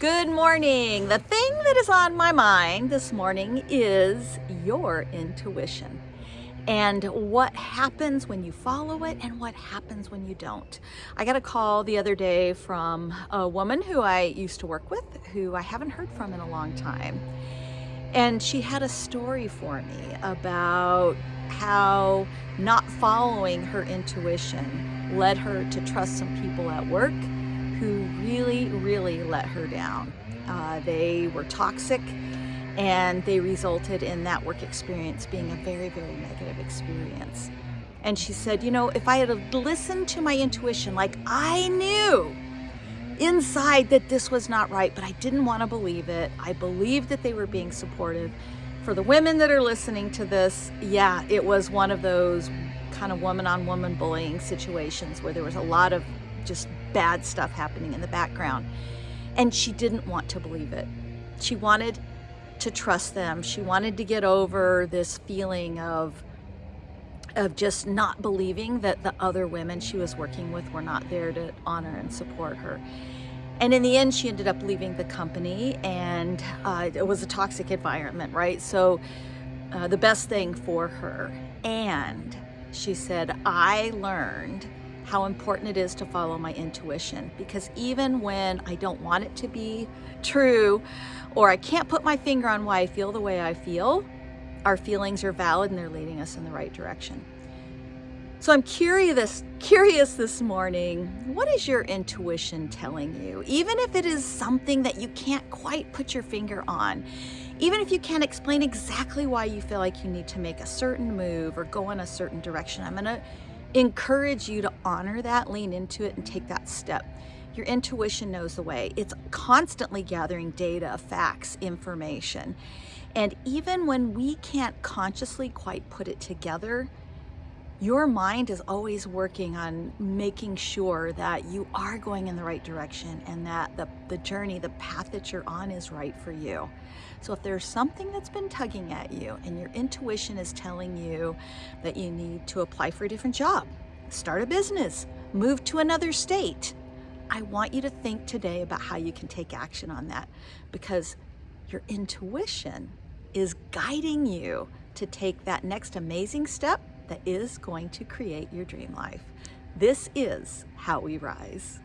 Good morning. The thing that is on my mind this morning is your intuition and what happens when you follow it and what happens when you don't. I got a call the other day from a woman who I used to work with who I haven't heard from in a long time. And she had a story for me about how not following her intuition led her to trust some people at work who really, really let her down. Uh, they were toxic and they resulted in that work experience being a very, very negative experience. And she said, you know, if I had listened to my intuition, like I knew inside that this was not right, but I didn't want to believe it. I believed that they were being supportive. For the women that are listening to this, yeah, it was one of those kind of woman on woman bullying situations where there was a lot of just bad stuff happening in the background. And she didn't want to believe it. She wanted to trust them. She wanted to get over this feeling of of just not believing that the other women she was working with were not there to honor and support her. And in the end, she ended up leaving the company and uh, it was a toxic environment, right? So uh, the best thing for her. And she said, I learned how important it is to follow my intuition because even when I don't want it to be true or I can't put my finger on why I feel the way I feel, our feelings are valid and they're leading us in the right direction. So I'm curious, curious this morning, what is your intuition telling you? Even if it is something that you can't quite put your finger on, even if you can't explain exactly why you feel like you need to make a certain move or go in a certain direction, I'm gonna encourage you to honor that, lean into it, and take that step. Your intuition knows the way. It's constantly gathering data, facts, information. And even when we can't consciously quite put it together, your mind is always working on making sure that you are going in the right direction and that the, the journey, the path that you're on is right for you. So if there's something that's been tugging at you and your intuition is telling you that you need to apply for a different job, start a business, move to another state, I want you to think today about how you can take action on that because your intuition is guiding you to take that next amazing step that is going to create your dream life. This is how we rise.